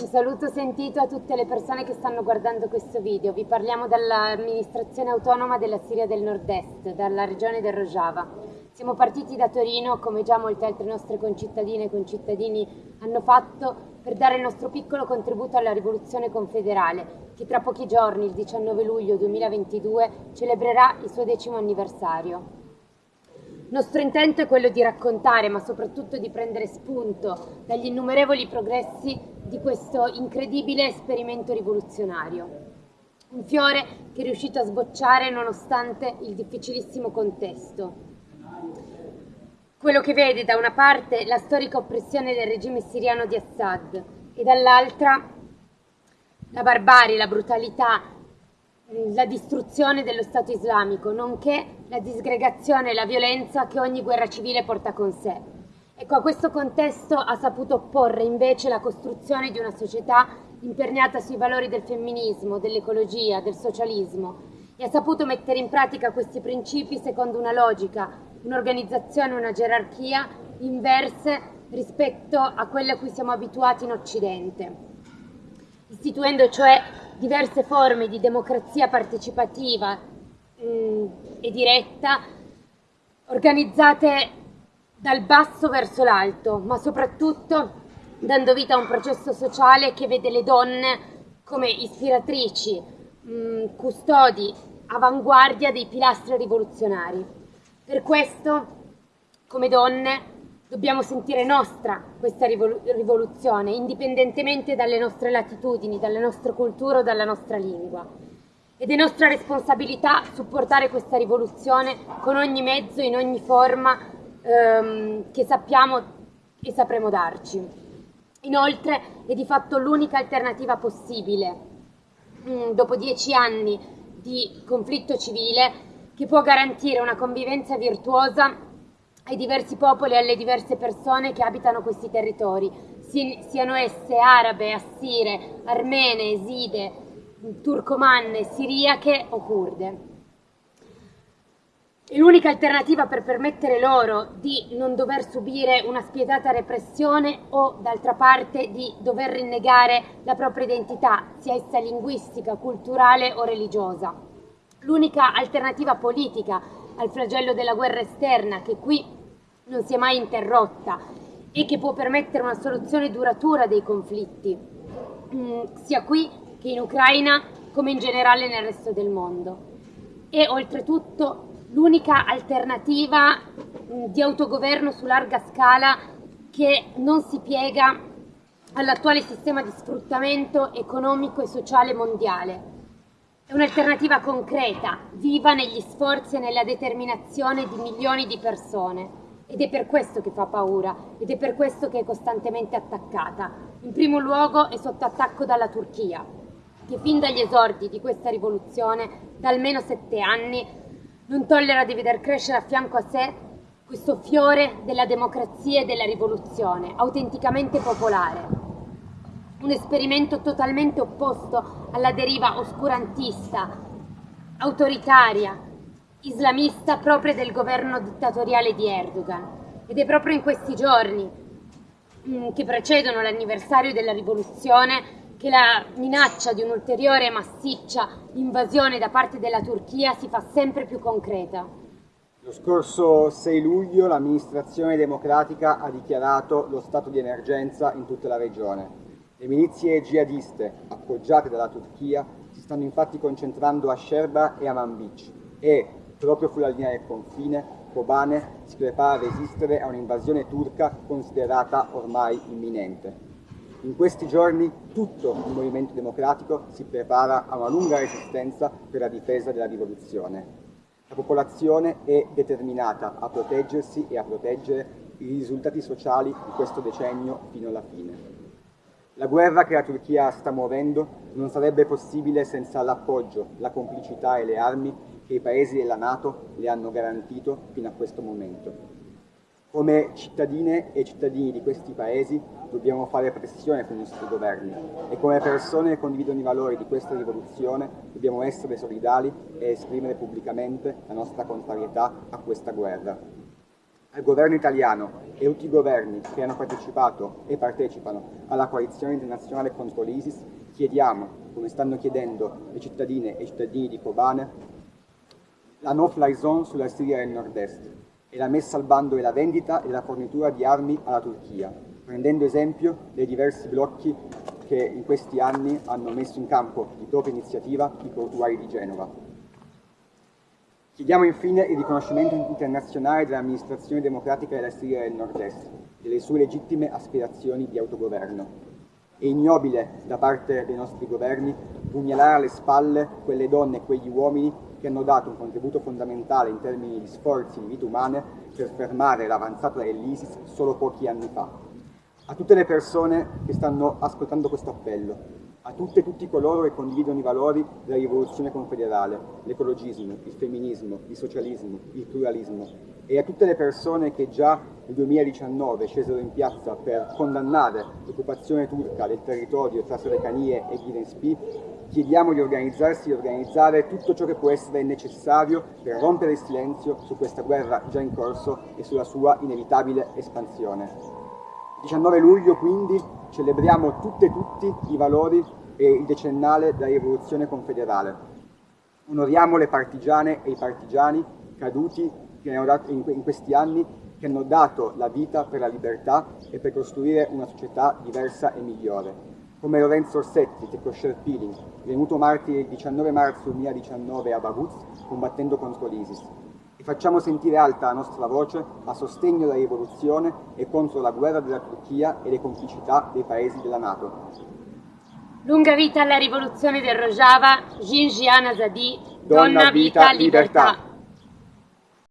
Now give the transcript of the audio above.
Un saluto sentito a tutte le persone che stanno guardando questo video. Vi parliamo dall'amministrazione autonoma della Siria del Nord-Est, dalla regione del Rojava. Siamo partiti da Torino, come già molte altre nostre concittadine e concittadini hanno fatto, per dare il nostro piccolo contributo alla rivoluzione confederale, che tra pochi giorni, il 19 luglio 2022, celebrerà il suo decimo anniversario. Il nostro intento è quello di raccontare, ma soprattutto di prendere spunto dagli innumerevoli progressi di questo incredibile esperimento rivoluzionario. Un fiore che è riuscito a sbocciare nonostante il difficilissimo contesto. Quello che vede da una parte la storica oppressione del regime siriano di Assad e dall'altra la barbarie, la brutalità la distruzione dello Stato islamico, nonché la disgregazione e la violenza che ogni guerra civile porta con sé. Ecco, a questo contesto ha saputo opporre invece la costruzione di una società imperniata sui valori del femminismo, dell'ecologia, del socialismo e ha saputo mettere in pratica questi principi secondo una logica, un'organizzazione, una gerarchia inverse rispetto a quelle a cui siamo abituati in Occidente, istituendo cioè diverse forme di democrazia partecipativa mh, mm, e diretta organizzate dal basso verso l'alto, ma soprattutto dando vita a un processo sociale che vede le donne come ispiratrici, mh, mm, custodi, avanguardia dei pilastri rivoluzionari. Per questo, come donne, Dobbiamo sentire nostra questa rivoluzione, indipendentemente dalle nostre latitudini, dalle nostre culture o dalla nostra lingua. Ed è nostra responsabilità supportare questa rivoluzione con ogni mezzo, in ogni forma ehm, che sappiamo e sapremo darci. Inoltre è di fatto l'unica alternativa possibile, mm, dopo dieci anni di conflitto civile, che può garantire una convivenza virtuosa ai diversi popoli e alle diverse persone che abitano questi territori, siano esse arabe, assire, armene, eside, turcomanne, siriache o kurde. È l'unica alternativa per permettere loro di non dover subire una spietata repressione o, d'altra parte, di dover rinnegare la propria identità, sia essa linguistica, culturale o religiosa. L'unica alternativa politica al flagello della guerra esterna che qui non si è mai interrotta e che può permettere una soluzione duratura dei conflitti, mm, sia qui che in Ucraina come in generale nel resto del mondo. E oltretutto l'unica alternativa mm, di autogoverno su larga scala che non si piega all'attuale sistema di sfruttamento economico e sociale mondiale. È un'alternativa concreta, viva negli sforzi e nella determinazione di milioni di persone ed è per questo che fa paura ed è per questo che è costantemente attaccata. In primo luogo è sotto attacco dalla Turchia, che fin dagli esordi di questa rivoluzione, da almeno sette anni, non tollera di veder crescere a fianco a sé questo fiore della democrazia e della rivoluzione, autenticamente popolare. Un esperimento totalmente opposto alla deriva oscurantista, autoritaria, islamista propria del governo dittatoriale di Erdogan. Ed è proprio in questi giorni mm, che precedono l'anniversario della rivoluzione che la minaccia di un'ulteriore massiccia invasione da parte della Turchia si fa sempre più concreta. Lo scorso 6 luglio l'amministrazione democratica ha dichiarato lo stato di emergenza in tutta la regione. Le milizie jihadiste, appoggiate dalla Turchia, si stanno infatti concentrando a Sherba e a Manbij e, proprio sulla linea del confine, Kobane si prepara a resistere a un'invasione turca considerata ormai imminente. In questi giorni tutto il movimento democratico si prepara a una lunga resistenza per la difesa della rivoluzione. La popolazione è determinata a proteggersi e a proteggere i risultati sociali di questo decennio fino alla fine. La guerra che la Turchia sta muovendo non sarebbe possibile senza l'appoggio, la complicità e le armi che i paesi della Nato le hanno garantito fino a questo momento. Come cittadine e cittadini di questi paesi dobbiamo fare pressione sui nostri governi e come persone che condividono i valori di questa rivoluzione dobbiamo essere solidali e esprimere pubblicamente la nostra contrarietà a questa guerra. Al governo italiano e tutti i governi che hanno partecipato e partecipano alla coalizione internazionale contro l'ISIS chiediamo, come stanno chiedendo le cittadine e i cittadini di Kobane, la no-fly zone sulla Siria del nord-est e la messa al bando e la vendita e la fornitura di armi alla Turchia, prendendo esempio dei diversi blocchi che in questi anni hanno messo in campo di propria iniziativa i portuari di Genova. Chiediamo infine il riconoscimento internazionale dell'amministrazione democratica della Siria del nord-est, delle sue legittime aspirazioni di autogoverno. È ignobile da parte dei nostri governi pugnalare alle spalle quelle donne e quegli uomini che hanno dato un contributo fondamentale in termini di sforzi di vite umane per fermare l'avanzata dell'ISIS solo pochi anni fa. A tutte le persone che stanno ascoltando questo appello, a tutte e tutti coloro che condividono i valori della rivoluzione confederale, l'ecologismo, il femminismo, il socialismo, il pluralismo, e a tutte le persone che già nel 2019 scesero in piazza per condannare l'occupazione turca del territorio tra Solecanie e Gidenspi, chiediamo di organizzarsi e organizzare tutto ciò che può essere necessario per rompere il silenzio su questa guerra già in corso e sulla sua inevitabile espansione. Il 19 luglio quindi celebriamo tutte e tutti i valori e il decennale della rivoluzione confederale. Onoriamo le partigiane e i partigiani caduti in questi anni che hanno dato la vita per la libertà e per costruire una società diversa e migliore, come Lorenzo Orsetti, Tecco Sherpiling, venuto martire il 19 marzo 2019 a Baguz combattendo contro l'ISIS, facciamo sentire alta la nostra voce a sostegno della rivoluzione e contro la guerra della Turchia e le complicità dei paesi della Nato. Lunga vita alla rivoluzione del Rojava, Jinjian Azadi, donna, donna vita, libertà. libertà.